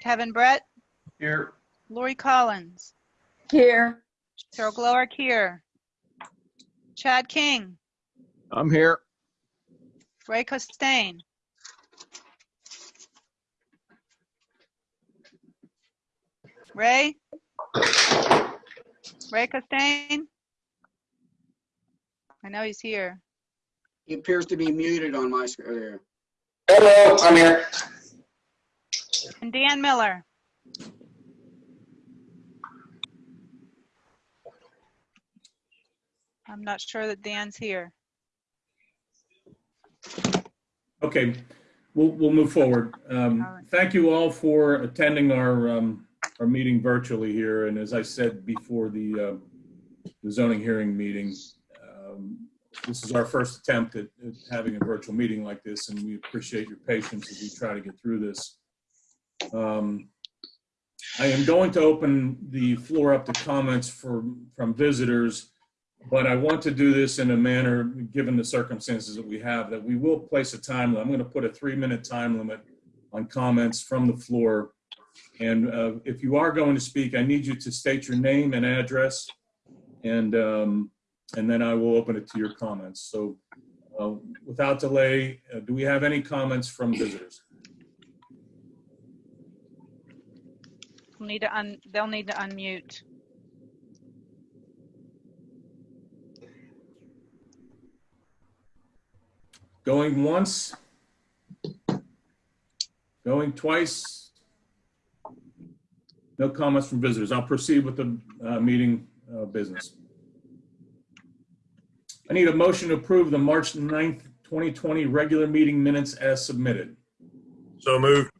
Kevin Brett, Here. Lori Collins, Here. Cheryl Glowick here. Chad King, I'm here. Ray Costain. Ray? Ray Costain? I know he's here. He appears to be muted on my screen there. Hello, I'm here. And Dan Miller. I'm not sure that Dan's here. Okay, we'll, we'll move forward. Um, right. Thank you all for attending our, um, our meeting virtually here. And as I said before the, uh, the zoning hearing meeting, um, this is our first attempt at, at having a virtual meeting like this, and we appreciate your patience as we try to get through this. Um, I am going to open the floor up to comments for, from visitors, but I want to do this in a manner, given the circumstances that we have, that we will place a time limit. I'm going to put a three-minute time limit on comments from the floor. And uh, if you are going to speak, I need you to state your name and address, and, um, and then I will open it to your comments. So uh, without delay, uh, do we have any comments from visitors? They'll need to un, they'll need to unmute. Going once? Going twice? No comments from visitors. I'll proceed with the uh, meeting uh, business. I need a motion to approve the March 9th, 2020 regular meeting minutes as submitted. So moved.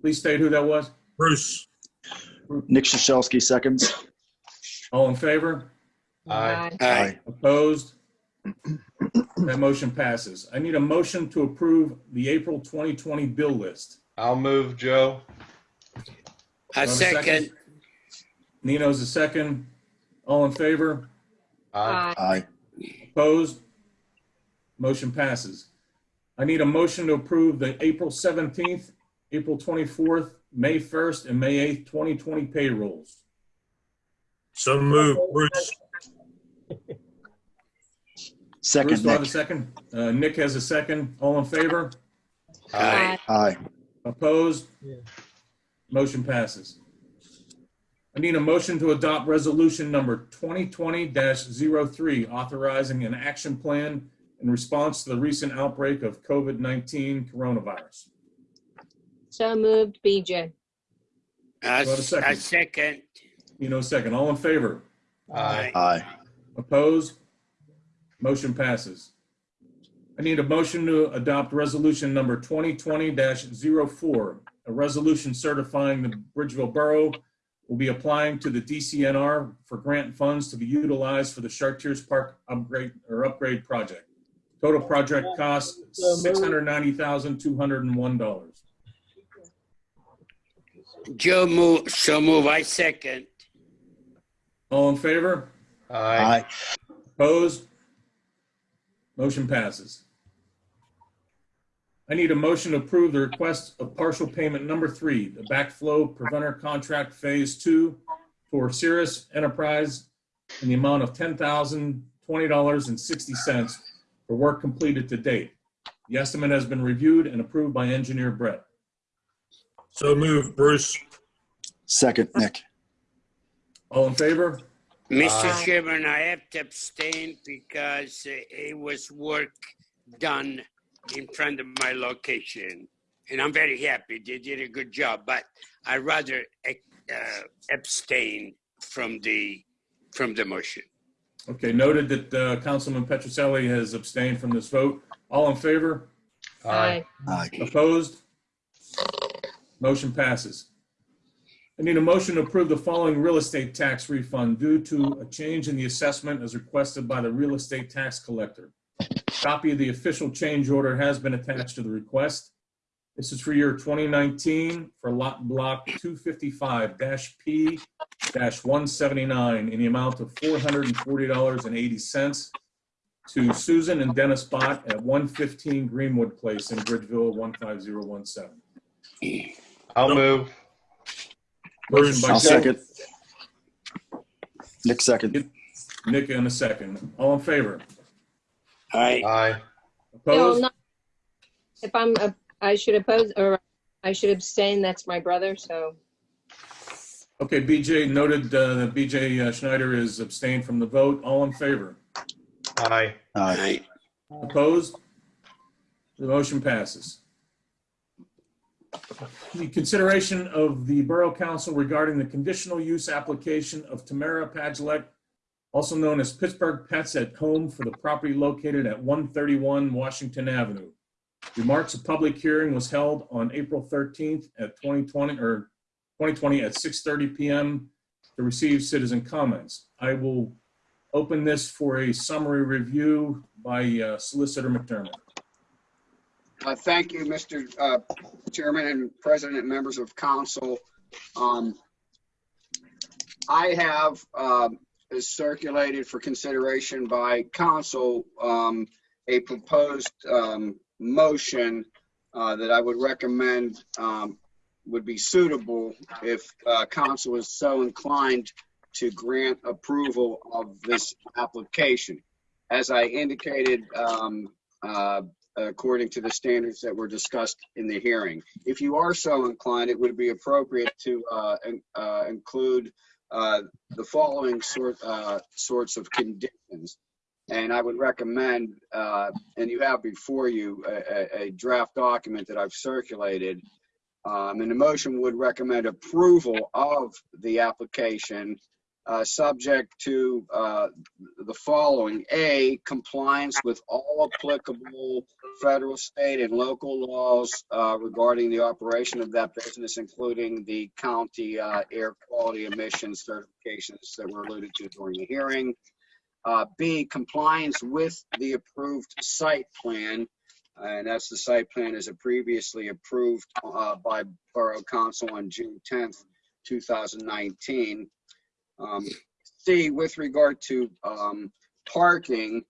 Please state who that was. Bruce. Nick Shashelski seconds. All in favor? Aye. Aye. Opposed? That motion passes. I need a motion to approve the April 2020 bill list. I'll move, Joe. A Do I have a second. Nino's a second. All in favor? Aye. Aye. Opposed? Motion passes. I need a motion to approve the April 17th, April 24th, May 1st, and May 8th, 2020 payrolls. So move, Bruce. Bruce, Second, do I have a Nick. second? Uh, Nick has a second. All in favor? Aye. Aye. Opposed? Motion passes. I need a motion to adopt resolution number 2020-03, authorizing an action plan in response to the recent outbreak of COVID-19 coronavirus. So moved, BJ. A Do I have a a second? second. You know, second. All in favor? Aye. Aye. Opposed? Motion passes. I need a motion to adopt resolution number 2020-04, a resolution certifying the Bridgeville Borough will be applying to the DCNR for grant funds to be utilized for the Chartiers Park upgrade or upgrade project. Total project cost $690,201. Joe move, so move. I second. All in favor? Aye. Aye. Opposed? Motion passes. I need a motion to approve the request of partial payment number three, the backflow preventer contract phase two for Cirrus Enterprise in the amount of ten thousand twenty dollars and sixty cents for work completed to date. The estimate has been reviewed and approved by engineer Brett. So move, Bruce. Second, Nick. All in favor? Mr. Aye. Chairman, I have to abstain because uh, it was work done in front of my location. And I'm very happy. They did a good job, but I rather uh, abstain from the, from the motion. Okay, noted that uh, Councilman Petroselli has abstained from this vote. All in favor? Aye. Aye. Opposed? Motion passes. I need a motion to approve the following real estate tax refund due to a change in the assessment as requested by the real estate tax collector. Copy of the official change order has been attached to the request. This is for year 2019 for lot block 255-P-179 in the amount of $440.80 to Susan and Dennis Bott at 115 Greenwood Place in Bridgeville, 15017. I'll Nope. move. Bruce. Motion by I'll Joe, second. Nick second. Nick in a second. All in favor? Aye. Aye. Opposed? no. If I'm, uh, I should oppose, or I should abstain, that's my brother, so. Okay, BJ noted uh, that BJ Schneider is abstained from the vote. All in favor? Aye. Aye. Aye. Opposed? The motion passes. The consideration of the Borough Council regarding the conditional use application of Tamara Pagilek, also known as Pittsburgh Pets at Home for the property located at 131 Washington Avenue. Remarks, a public hearing was held on April 13th at 2020, or 2020 at 6:30 PM to receive citizen comments. I will open this for a summary review by uh, Solicitor McDermott. Uh, Thank you, Mr. uh, Chairman and President, members of council. Um, I have um, circulated for consideration by council um, a proposed um, motion uh, that I would recommend um, would be suitable if uh, council is so inclined to grant approval of this application. As I indicated, uh, according to the standards that were discussed in the hearing. If you are so inclined, it would be appropriate to uh, uh, include uh, the following sort, uh, sorts of conditions. And I would recommend, uh, and you have before you a, a- a draft document that I've circulated. Um, And the motion would recommend approval of the application, uh, subject to uh, the following. A, compliance with all applicable federal, state, and local laws uh, regarding the operation of that business, including the county uh, air quality emissions certifications that were alluded to during the hearing. Uh, B, compliance with the approved site plan, and that's the site plan as it previously approved uh, by Borough Council on June 10th, 2019. Um, with regard to um, parking,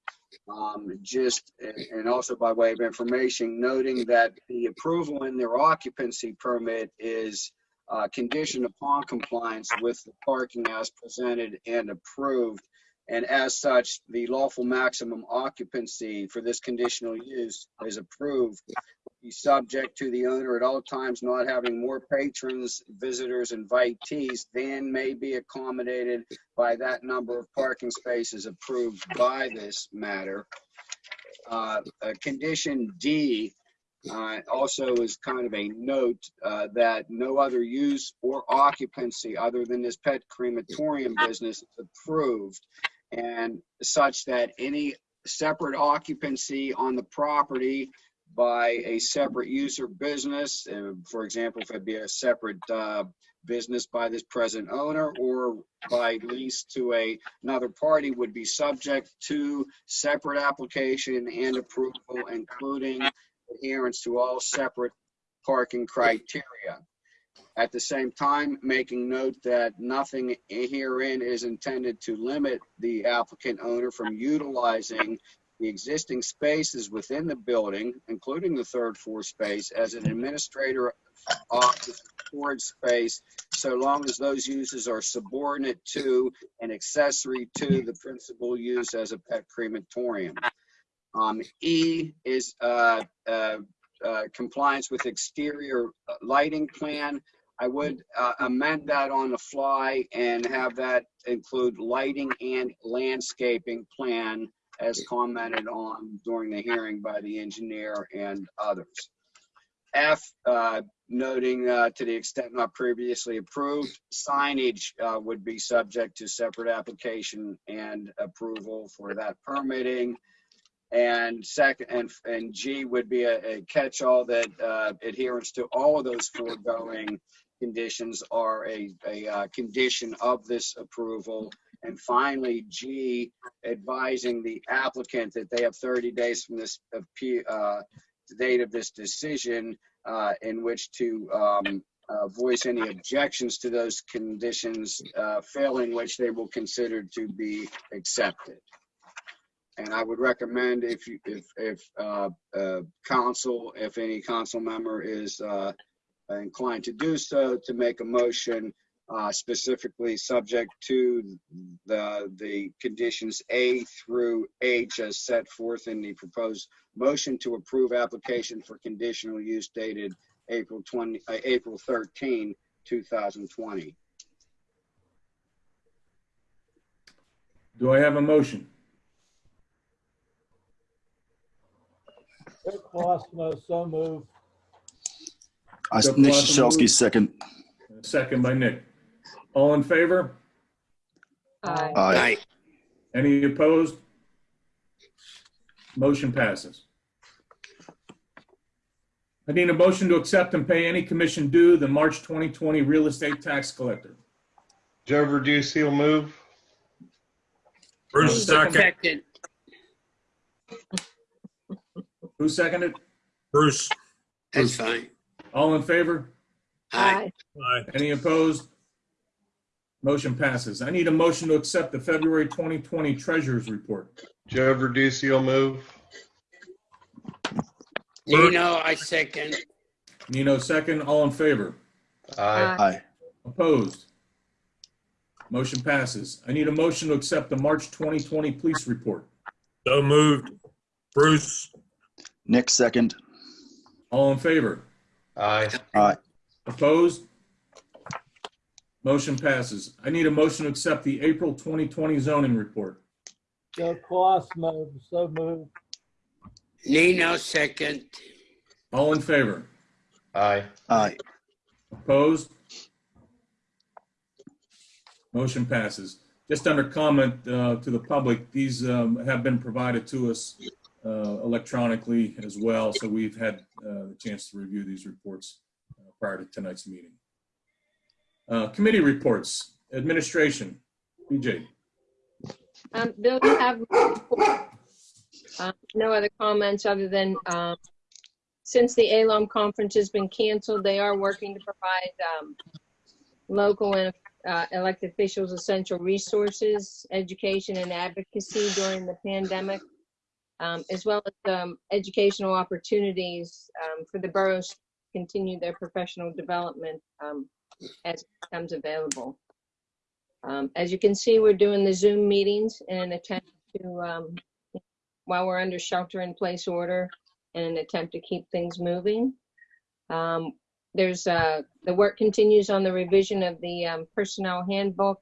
um, just, and also by way of information, noting that the approval in their occupancy permit is uh, conditioned upon compliance with the parking as presented and approved. And as such, the lawful maximum occupancy for this conditional use is approved. Be subject to the owner at all times not having more patrons, visitors, invitees than may be accommodated by that number of parking spaces approved by this matter. Uh, Condition D uh, also is kind of a note uh, that no other use or occupancy other than this pet crematorium business is approved. And such that any separate occupancy on the property by a separate user business, for example, if it'd be a separate uh, business by this present owner or by lease to a, another party would be subject to separate application and approval, including adherence to all separate parking criteria. At the same time, making note that nothing herein is intended to limit the applicant owner from utilizing the existing spaces within the building, including the third floor space, as an administrator office storage space, so long as those uses are subordinate to and accessory to the principal use as a pet crematorium. Um, E is uh, uh, uh, compliance with exterior lighting plan. I would uh, amend that on the fly and have that include lighting and landscaping plan as commented on during the hearing by the engineer and others. F, uh, noting uh, to the extent not previously approved, signage uh, would be subject to separate application and approval for that permitting. And second, and, and G would be a, a catch-all that uh, adherence to all of those foregoing conditions are a, a uh, condition of this approval. And finally, G, advising the applicant that they have 30 days from this, uh, date of this decision, uh, in which to um, uh, voice any objections to those conditions, uh, failing which they will consider to be accepted. And I would recommend if you, if, if, uh, uh, council, if any council member is, uh, inclined to do so, to make a motion uh, specifically subject to the, the conditions A through H as set forth in the proposed motion to approve application for conditional use dated April 20, uh, April 13, 2020. Do I have a motion? Rick Colosimo, so moved. I- Joe Nick Colosimo Shashelski, second. Second by Nick. All in favor? Aye. Aye. Aye. Any opposed? Motion passes. I need a motion to accept and pay any commission due the March 2020 real estate tax collector. Joe Verducci will move. Bruce, second. Second. Who seconded? Bruce. That's fine. All in favor? Aye. Aye. Any opposed? Motion passes. I need a motion to accept the February 2020 treasurer's report. Joe Verducci will move. Nino, I second. Nino, second. All in favor? Aye. Aye. Opposed? Motion passes. I need a motion to accept the March 2020 police report. So moved. Bruce. Nick, second. All in favor? Aye. Aye. Opposed? Motion passes. I need a motion to accept the April 2020 zoning report. Joe Colosimo, so moved. Nino, second. All in favor? Aye. Aye. Opposed? Motion passes. Just under comment uh, to the public, these um, have been provided to us electronically as well, so we've had uh, the chance to review these reports uh, prior to tonight's meeting. Uh, Committee reports, administration, BJ. Um, Bill, you have, uh, no other comments other than, um, since the ALOM conference has been canceled, they are working to provide, um, local and, uh, elected officials essential resources, education and advocacy during the pandemic, um, as well as, um, educational opportunities, um, for the boroughs to continue their professional development, um, as it becomes available. Um, as you can see, we're doing the Zoom meetings in an attempt to, while we're under shelter in place order, in an attempt to keep things moving. There's, uh, the work continues on the revision of the, um, personnel handbook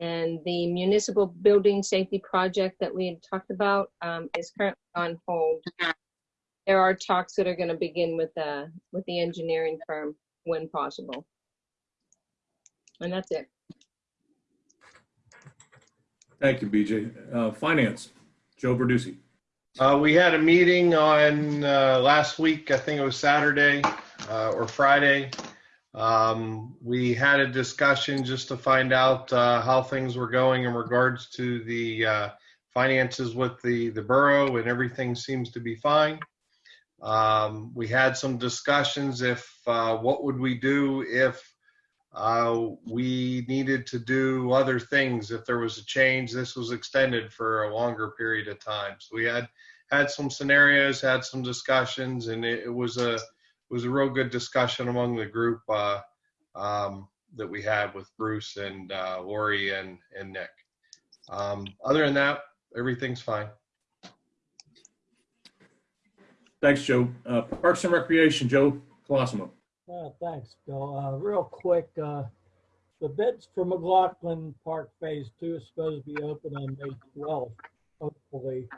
and the municipal building safety project that we had talked about, um, is currently on hold. There are talks that are gonna begin with, uh, with the engineering firm when possible. And that's it. Thank you, BJ. Uh, Finance, Joe Verducci. Uh, we had a meeting on, uh, last week, I think it was Saturday, uh, or Friday. Um, we had a discussion just to find out, uh, how things were going in regards to the, uh, finances with the, the borough and everything seems to be fine. Um, we had some discussions if, uh, what would we do if, uh, we needed to do other things if there was a change. This was extended for a longer period of time. So we had had some scenarios, had some discussions, and it, it was a it was a real good discussion among the group uh, um, that we had with Bruce and uh, Lori and and Nick. Um, other than that, everything's fine. Thanks, Joe. Uh, Parks and Recreation, Joe Colosimo. Uh, thanks, Bill. Uh, real quick, uh, the bids for McLaughlin Park Phase Two is supposed to be open on May twelfth, hopefully.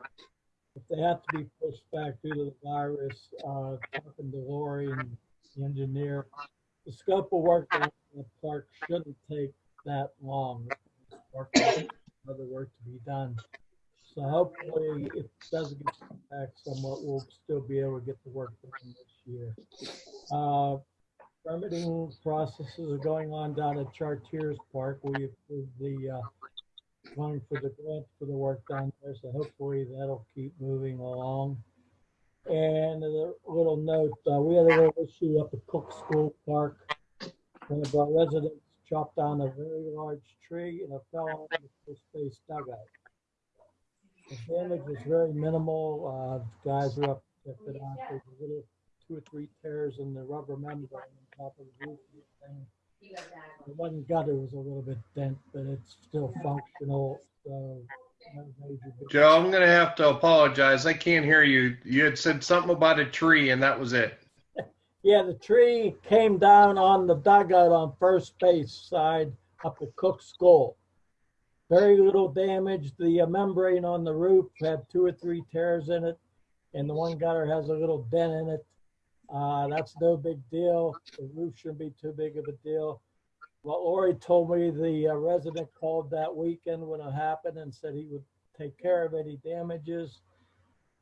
If they have to be pushed back due to the virus, uh, talking to Lori and the engineer, the scope of work on the park shouldn't take that long. Work- Other work to be done. So hopefully, if it doesn't get back somewhat, we'll still be able to get the work done this year. Uh, permitting processes are going on down at Chartiers Park. We approved the, uh, going for the grant for the work down there, so hopefully that'll keep moving along. And a little note, uh, we had a little issue up at Cook School Park. One of our residents chopped down a very large tree and it fell on the base dugout. The damage was very minimal. Uh, guys were up, to it. There's a little two or three tears in the rubber membrane on top of the roof. The one gutter was a little bit dent, but it's still functional, so. no major big- Joe, I'm gonna have to apologize. I can't hear you. You had said something about a tree and that was it. Yeah, the tree came down on the dugout on first base side up at Cook School. Very little damage. The uh, membrane on the roof had two or three tears in it, and the one gutter has a little dent in it. Uh, that's no big deal. The roof shouldn't be too big of a deal. What Lori told me, the uh, resident called that weekend when it happened and said he would take care of any damages.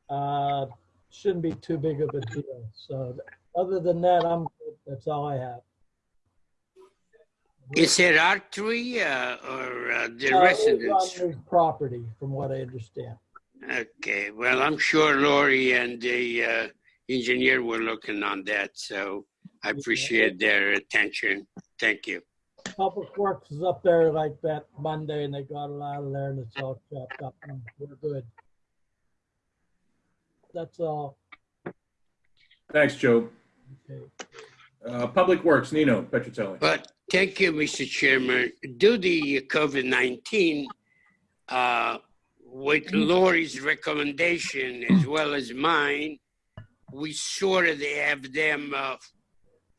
Uh, shouldn't be too big of a deal. So other than that, I'm good. That's all I have. Is it our tree uh, or uh, the Uh, residents? it's on the Property, from what I understand. Okay, well, I'm sure Lori and the uh, engineer were looking on that, so I appreciate their attention. Thank you. Public Works is up there like that Monday and they got it out of there and it's all chopped up and we're good. That's all. Thanks, Joe. Okay. Uh, Public Works, Nino Petrocelli. But thank you, Mr. Chairman. Due to COVID-19, uh, with Lori's recommendation as well as mine, we sort of have them uh,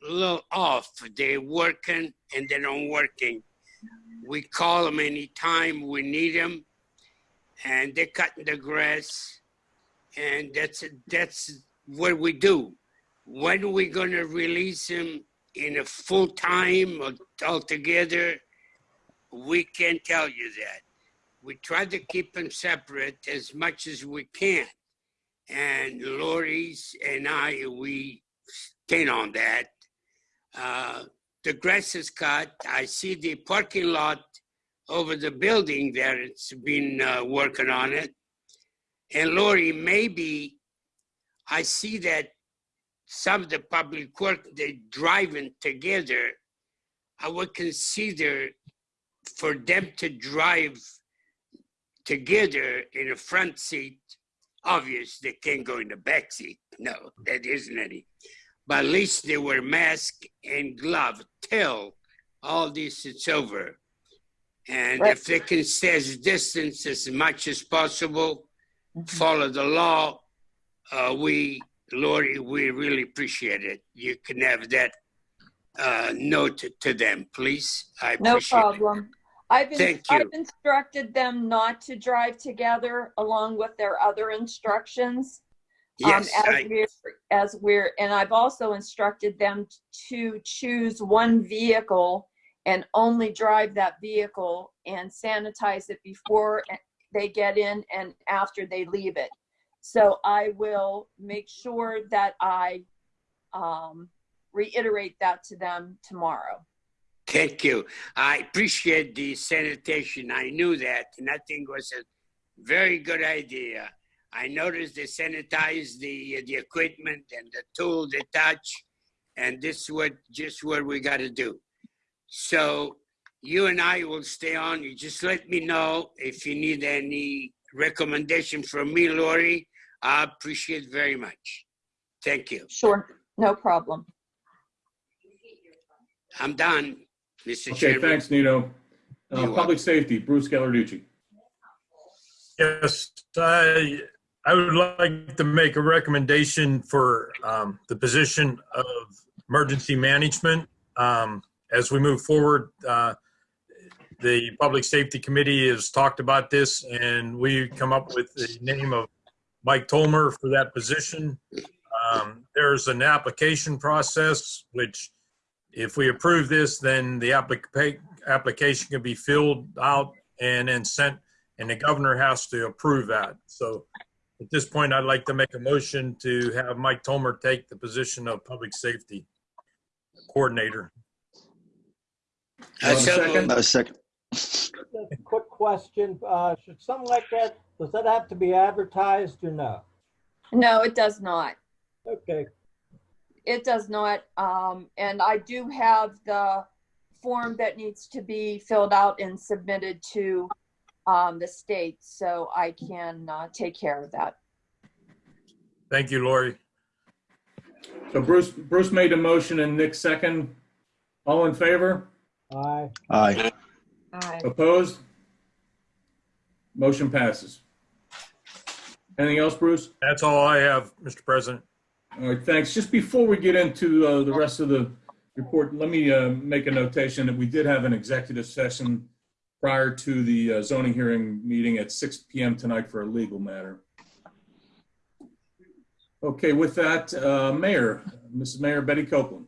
a little off. They're working and they're not working. We call them anytime we need them, and they're cutting the grass, and that's that's what we do. When are we going to release them in a full time or altogether? We can't tell you that. We try to keep them separate as much as we can. And Lori's and I, we stand on that. Uh, the grass is cut. I see the parking lot over the building there. It's been uh, working on it. And Lori, maybe I see that some of the public work they're driving together. I would consider for them to drive together in a front seat. Obvious they can't go in the back seat. No, that isn't any. But at least they wear mask and glove till all this is over. And Right. if they can stay as distance as much as possible, follow the law, uh, we, Lori, we really appreciate it. You can have that uh, note to them, please. I No problem. it. I've, in- Thank you. I've instructed them not to drive together along with their other instructions. um, Yes, as I, we're, as we're, and I've also instructed them to choose one vehicle and only drive that vehicle and sanitize it before they get in and after they leave it. So I will make sure that I um, reiterate that to them tomorrow. Thank you. I appreciate the sanitation. I knew that, and I think was a very good idea. I noticed they sanitized the uh, the equipment and the tool they touch, and this is what just what we got to do. So you and I will stay on. You just let me know if you need any recommendation from me, Lori. I appreciate very much. Thank you. Sure, no problem. I'm done, Mr. Okay, Chairman. thanks, Nino. Uh, You're Public Safety, Bruce Gallarducci. Yes, I, I would like to make a recommendation for um, the position of emergency management. Um, As we move forward, uh, the Public Safety Committee has talked about this, and we come up with the name of Mike Tolmer for that position. Um, There's an application process, which if we approve this, then the applica- application can be filled out and then sent and the governor has to approve that. So at this point, I'd like to make a motion to have Mike Tomer take the position of public safety coordinator. Want a second? A second. Just a quick question, uh, should something like that, does that have to be advertised or no? No, it does not. Okay, It does not. Um, and I do have the form that needs to be filled out and submitted to um, the state, so I can uh, take care of that. Thank you, Lori. So Bruce, Bruce made a motion and Nick second. All in favor? Aye. Aye. Aye. Opposed? Motion passes. Anything else, Bruce? That's all I have, Mr. President. All right, thanks. Just before we get into uh, the rest of the report, let me uh, make a notation that we did have an executive session prior to the uh, zoning hearing meeting at 6 PM tonight for a legal matter. Okay, with that, uh, Mayor, Mrs. Mayor Betty Copeland.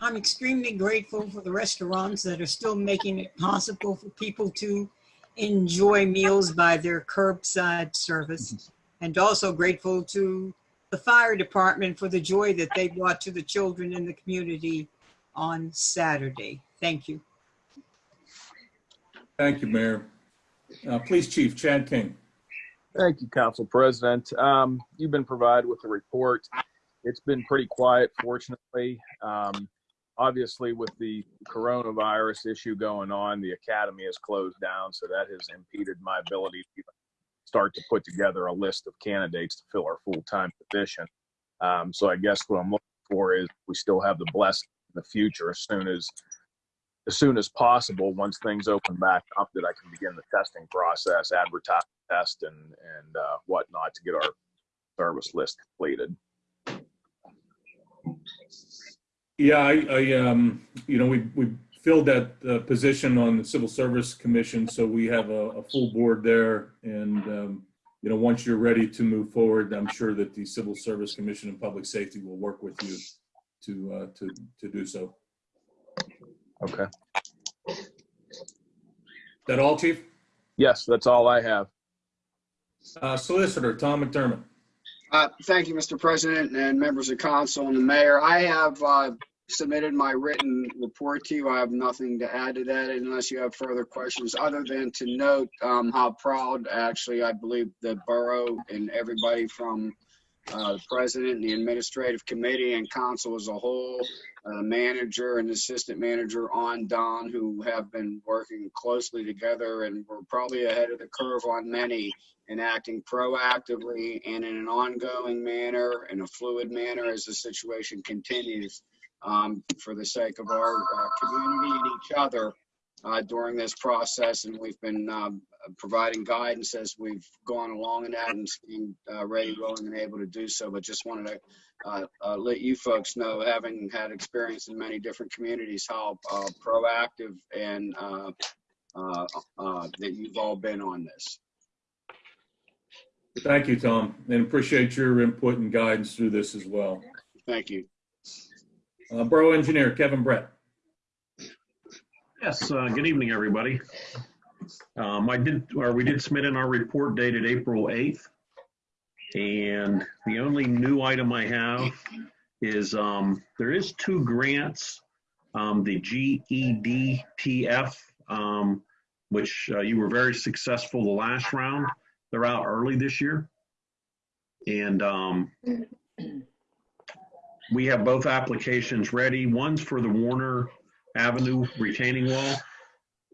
I'm extremely grateful for the restaurants that are still making it possible for people to enjoy meals by their curbside service. And also grateful to the fire department for the joy that they brought to the children in the community on Saturday. Thank you. Thank you, Mayor. Uh, Police Chief Chad King. Thank you, Council President. Um, you've been provided with the report. It's been pretty quiet, fortunately. Um, obviously, with the coronavirus issue going on, the academy is closed down, so that has impeded my ability to even start to put together a list of candidates to fill our full-time position. Um, so I guess what I'm looking for is we still have the blessing in the future as soon as as soon as possible, once things open back up, that I can begin the testing process, advertise, test, and and uh, whatnot to get our service list completed. Yeah, I, I, um, you know, we, we filled that uh, position on the Civil Service Commission, so we have a, a full board there. And, um, you know, once you're ready to move forward, I'm sure that the Civil Service Commission and Public Safety will work with you to, uh, to, to do so. Okay. That all, Chief? Yes, that's all I have. Uh, Solicitor Tom McDermott. Uh, Thank you, Mr. President and members of council and the mayor. I have uh, submitted my written report to you. I have nothing to add to that unless you have further questions, other than to note um, how proud, actually, I believe the borough and everybody from uh, the president, and the administrative committee, and council as a whole, uh, manager and assistant manager on Don, who have been working closely together, and we're probably ahead of the curve on many and acting proactively and in an ongoing manner, in a fluid manner as the situation continues um, for the sake of our uh, community and each other uh, during this process. And we've been um, providing guidance as we've gone along in that and being uh, ready, willing, and able to do so. But just wanted to uh, uh, let you folks know, having had experience in many different communities, how uh, proactive and uh, uh, uh, that you've all been on this. Thank you, Tom, and appreciate your input and guidance through this as well. Thank you. Uh, Borough Engineer Kevin Brett. Yes, uh, good evening, everybody. Um, I did, or we did submit in our report dated April 8th. And the only new item I have is, um, there is two grants, um, the GEDTF, um, which uh, you were very successful the last round. They're out early this year. And, um, we have both applications ready. One's for the Warner Avenue retaining wall,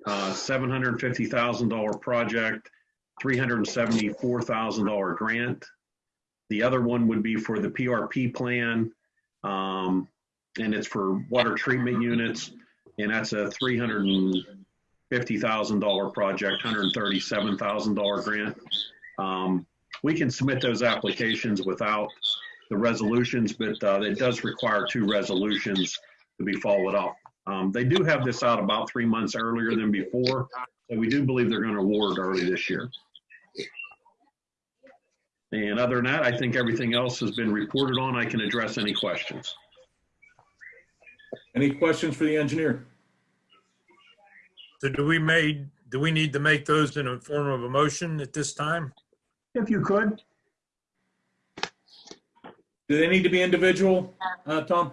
uh, $750,000 project, $374,000 grant. The other one would be for the PRP plan, um, and it's for water treatment units, and that's a $350,000 project, $137,000 grant. Um, we can submit those applications without the resolutions, but uh, it does require two resolutions to be followed up. Um, they do have this out about three months earlier than before, so we do believe they're going to award early this year. And other than that, I think everything else has been reported on. I can address any questions. Any questions for the engineer? So do we made, do we need to make those in a form of a motion at this time? If you could, Do they need to be individual, uh, Tom?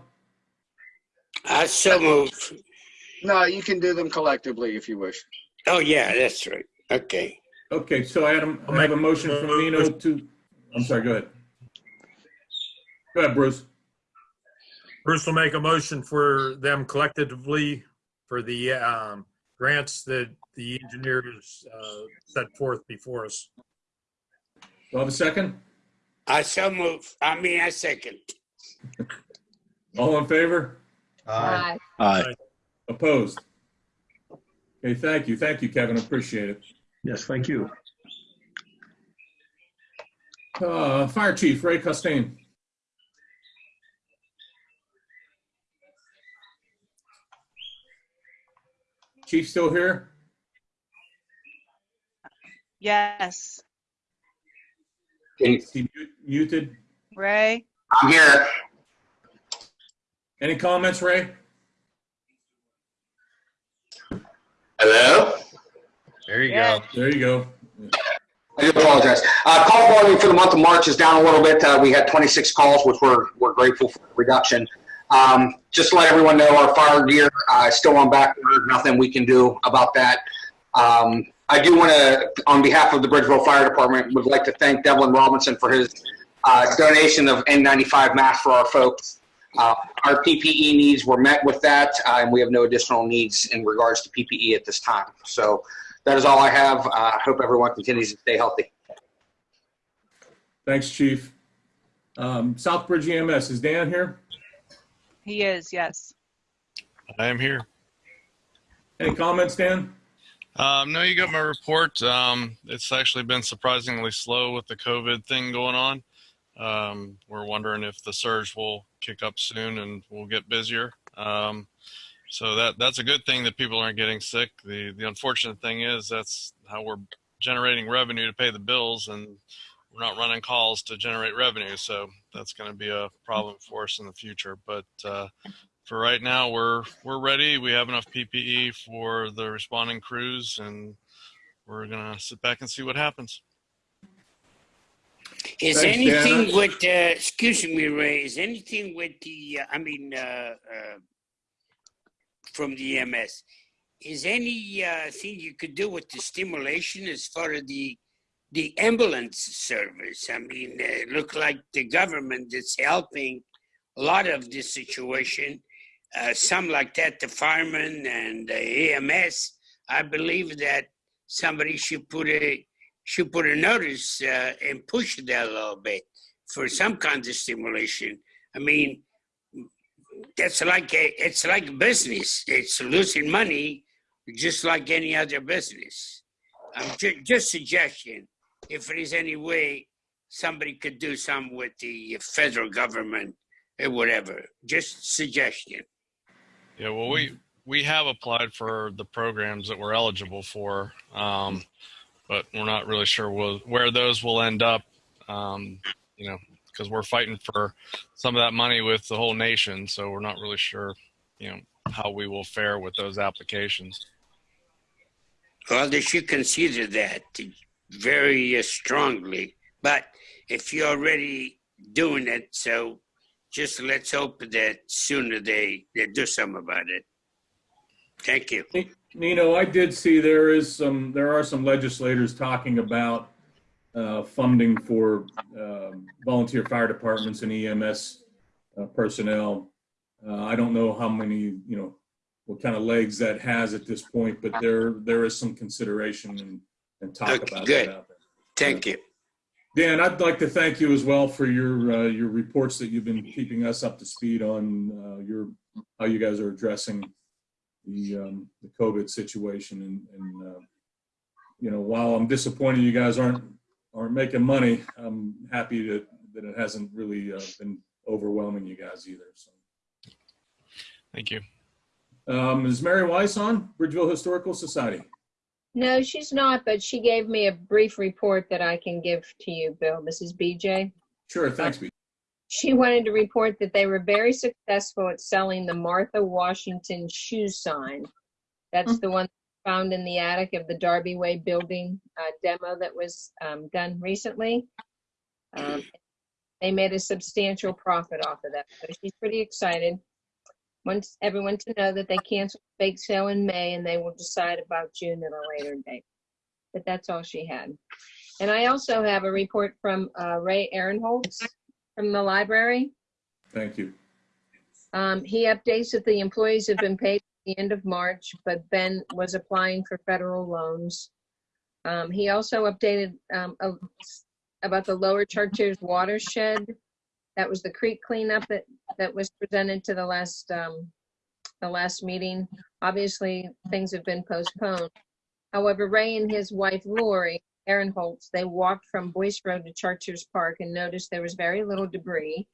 I so move. No, you can do them collectively if you wish. Oh, yeah, that's right. Okay. Okay, so I had a- I have a motion from Nino to, I'm sorry, go ahead. Go ahead, Bruce. Bruce will make a motion for them collectively for the um, grants that the engineers uh, set forth before us. Do I have a second? I so move. I mean, I second. All in favor? Aye. Aye. Aye. Opposed? Okay, thank you. Thank you, Kevin. Appreciate it. Yes, thank you. Uh, Fire Chief Ray Costain. Chief still here? Yes. Is he muted? Ray? I'm here. Any comments, Ray? Hello? There you Yeah. go. There you go. I do apologize. Uh, call volume for the month of March is down a little bit. Uh, we had 26 calls, which we're, we're grateful for the reduction. Um, just to let everyone know, our fire gear uh, is still on back order. Nothing we can do about that. Um, I do want to, on behalf of the Bridgeville Fire Department, would like to thank Devlin Robinson for his uh, donation of N95 masks for our folks. Uh, our PPE needs were met with that, uh, and we have no additional needs in regards to PPE at this time. So that is all I have. Uh, I hope everyone continues to stay healthy. Thanks, Chief. Um, Southbridge EMS, is Dan here? He is, yes. I am here. Any comments, Dan? Um, no, you got my report. Um, it's actually been surprisingly slow with the COVID thing going on. Um, we're wondering if the surge will kick up soon and we'll get busier. Um, so that that's a good thing that people aren't getting sick. The the unfortunate thing is that's how we're generating revenue to pay the bills, and we're not running calls to generate revenue. So that's going to be a problem for us in the future. But uh, for right now, we're we're ready. We have enough PPE for the responding crews, and we're gonna sit back and see what happens. Is Thanks, anything Dan. with, uh, excuse me, Ray, is anything with the, uh, I mean, uh, uh, from the EMS, is any uh, thing you could do with the stimulation as far as the, the ambulance service? I mean, uh, it look like the government is helping a lot of this situation. Uh, some like that, the firemen and the EMS. I believe that somebody should put a should put a notice uh, and push it a little bit for some kind of stimulation. I mean, that's like a, it's like business. It's losing money, just like any other business. I'm ju- just suggestion. If there is any way somebody could do some with the federal government or whatever, just suggestion. Yeah, well, we we have applied for the programs that we're eligible for, um, but we're not really sure will, where those will end up. Um, you know, because we're fighting for some of that money with the whole nation, so we're not really sure, you know, how we will fare with those applications. Well, they should consider that very strongly. But if you're already doing it, so just let's hope that sooner they, they do something about it. Thank you. Nino, I did see there is some, there are some legislators talking about uh, funding for um, volunteer fire departments and EMS uh, personnel. Uh, I don't know how many, you know, what kind of legs that has at this point, but there, there is some consideration and, and talk Okay, about good. that out there. Thank you. Dan, I'd like to thank you as well for your, uh, your reports that you've been keeping us up to speed on, uh, your, how you guys are addressing the, um, the COVID situation and, and, uh, you know, while I'm disappointed you guys aren't, aren't making money, I'm happy that, that it hasn't really, uh, been overwhelming you guys either, so. Thank you. Um, is Mary Weiss on, Bridgeville Historical Society? No, she's not, but she gave me a brief report that I can give to you, Bill. This is BJ. Sure, thanks, B. She wanted to report that they were very successful at selling the Martha Washington shoe sign. That's the one found in the attic of the Darby Way building uh, demo that was um, done recently. Um, they made a substantial profit off of that, so she's pretty excited. Wants everyone to know that they canceled the bake sale in May and they will decide about June at a later date. But that's all she had. And I also have a report from uh, Ray Aaronholtz from the library. Thank you. Um, he updates that the employees have been paid at the end of March, but Ben was applying for federal loans. Um, he also updated um, a about the Lower Chartiers watershed. That was the creek cleanup that, that was presented to the last, um, the last meeting. Obviously, things have been postponed. However, Ray and his wife Lori, Aaronholtz, they walked from Boyce Road to Chartiers Park and noticed there was very little debris.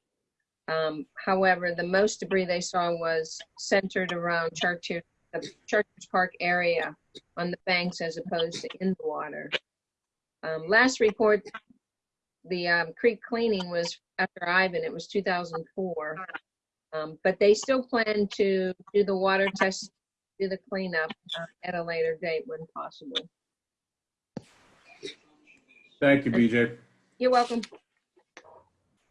Um, however, the most debris they saw was centered around Chartiers, the Chartiers Park area on the banks as opposed to in the water. Um, last report, the um, creek cleaning was after Ivan, it was 2004. Um, but they still plan to do the water test, do the cleanup uh, at a later date when possible. Thank you, BJ. You're welcome.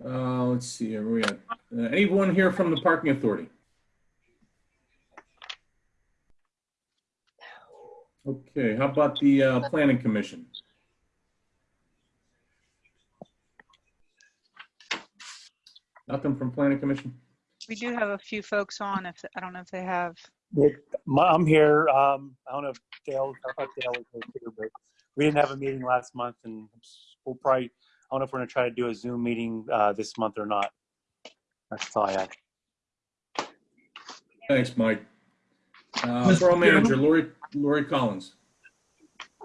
Uh, let's see, where we at? Uh, anyone here from the parking authority? Okay, how about the uh, planning commission? Nothing from planning commission? We do have a few folks on if, I don't know if they have, Nick, my- I'm here. Um, I don't know if Dale, I thought Dale was here, but we didn't have a meeting last month and we'll probably, I don't know if we're gonna try to do a Zoom meeting, uh, this month or not. That's all I have. Thanks, Mike. Uh, Mr. Borough Manager Chairman? Lori, Lori Collins.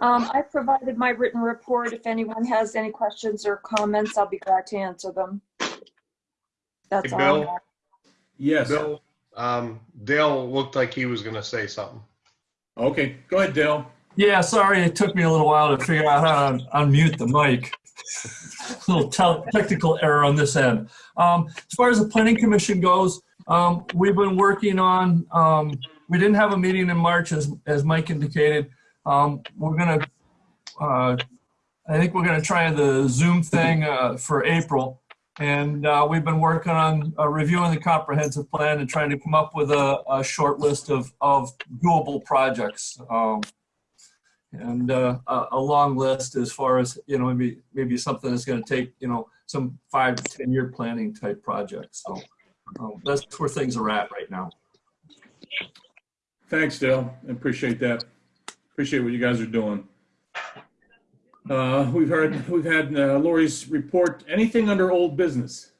Um, I provided my written report. If anyone has any questions or comments, I'll be glad to answer them. That's Hey, all. Bill? have. Yes. Bill, um, Dale looked like he was gonna say something. Okay, go ahead, Dale. Yeah, sorry, it took me a little while to figure out how to unmute the mic. little tel- technical error on this end. Um, as far as the planning commission goes, um, we've been working on, um, we didn't have a meeting in March as, as Mike indicated. Um, we're gonna, uh, I think we're gonna try the Zoom thing, uh, for April. And, uh, we've been working on uh, reviewing the comprehensive plan and trying to come up with a, a short list of, of doable projects. Um, and uh, a, a long list as far as you know maybe maybe something that's going to take you know some five to ten year planning type projects so um, that's where things are at right now Thanks, Dale. I appreciate that. Appreciate what you guys are doing. Uh, we've heard, we've had uh, Lori's report. Anything under old business?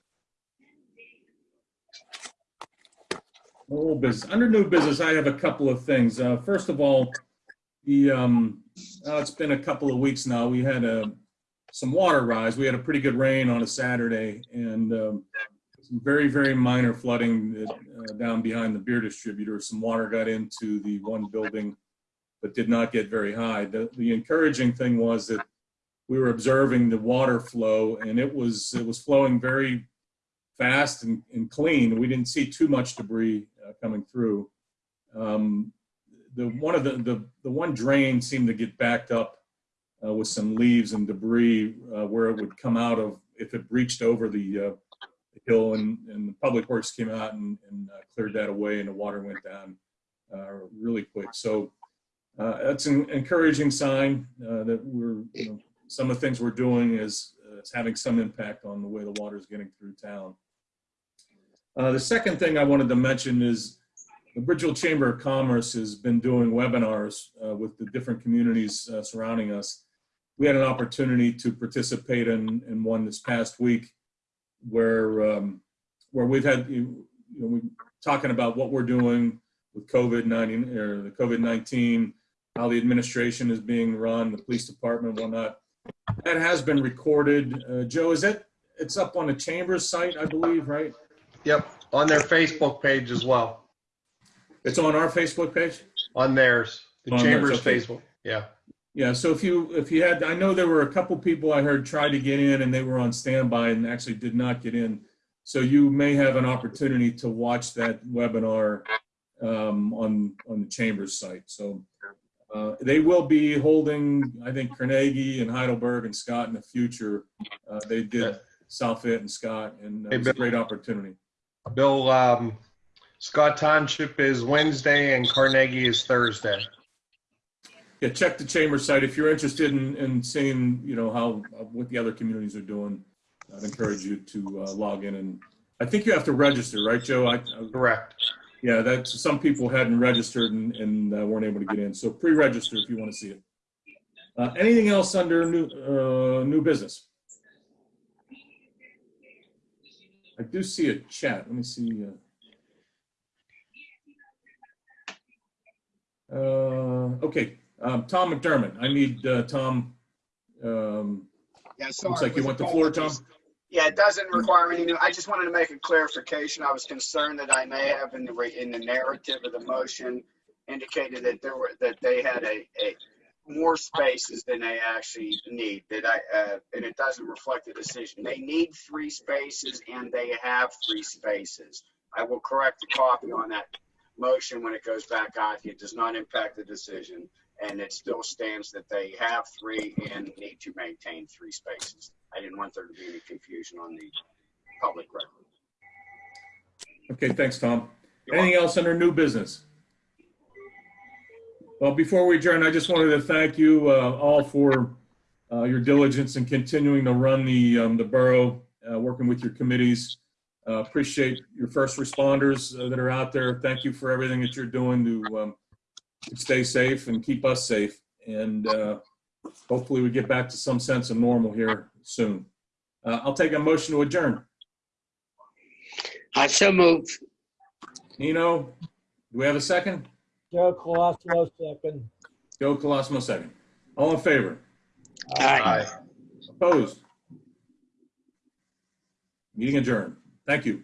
Old business. Under new business, I have a couple of things. Uh, first of all, the, um, uh, it's been a couple of weeks now. We had a, some water rise. We had a pretty good rain on a Saturday and, um, some very, very minor flooding that, uh, down behind the beer distributor. Some water got into the one building, but did not get very high. The, the encouraging thing was that we were observing the water flow and it was, it was flowing very fast and, and clean. We didn't see too much debris uh, coming through. Um, the one of the, the, the one drain seemed to get backed up uh, with some leaves and debris uh, where it would come out of if it breached over the, uh, hill and, and the public works came out and, and uh, cleared that away and the water went down uh, really quick. So that's an encouraging sign that we're, you know, some of the things we're doing is, uh, is having some impact on the way the water is getting through town. Uh, the second thing I wanted to mention is the Bridgeville Chamber of Commerce has been doing webinars uh, with the different communities uh, surrounding us. We had an opportunity to participate in, in one this past week where, um, where we've had, you know, we talking about what we're doing with COVID-19 or the COVID-19, how the administration is being run, the police department, whatnot. That has been recorded. Uh, Joe, is that, it's up on the Chamber's site, I believe, right? Yep, on their Facebook page as well. It's on our Facebook page? On theirs, the On theirs, Chamber's okay. Facebook, yeah. Yeah, so if you, if you had, I know there were a couple people I heard tried to get in and they were on standby and actually did not get in. So you may have an opportunity to watch that webinar um, on, on the Chamber's site. So uh, they will be holding, I think Carnegie and Heidelberg and Scott in the future. Uh, They did South Fayette and Scott and it was a great opportunity. Bill, um, Scott Township is Wednesday and Carnegie is Thursday. Yeah, check the chamber site. If you're interested in, in seeing, you know, how, uh, what the other communities are doing, I'd encourage you to uh, log in and, I think you have to register, right, Joe? I- I- Correct. Yeah, that some people hadn't registered and, and uh, weren't able to get in. So pre-register if you want to see it. Uh, anything else under new uh, new business? I do see a chat. Let me see. Uh, uh, okay, um, Tom McDermott. I need uh, Tom. Um, yeah, sorry, looks like you want the floor, Tom. Yeah, it doesn't require any new, I just wanted to make a clarification. I was concerned that I may have in the, re- in the narrative of the motion indicated that there were, that they had a, a more spaces than they actually need, that I, uh, and it doesn't reflect the decision. They need three spaces and they have three spaces. I will correct the copy on that motion when it goes back out. It does not impact the decision. And it still stands that they have three and need to maintain three spaces. I didn't want there to be any confusion on the public record. Okay, thanks, Tom. Anything else under new business? Well, before we adjourn, I just wanted to thank you uh, all for uh, your diligence in continuing to run the, um, the borough, uh, working with your committees. Uh, Appreciate your first responders uh, that are out there. Thank you for everything that you're doing to um, stay safe and keep us safe. And uh, hopefully we get back to some sense of normal here soon. Uh, I'll take a motion to adjourn. I so move. Nino, do we have a second? Joe Colosimo, second. Joe Colosimo, second. All in favor? Aye. Opposed? Meeting adjourned. Thank you.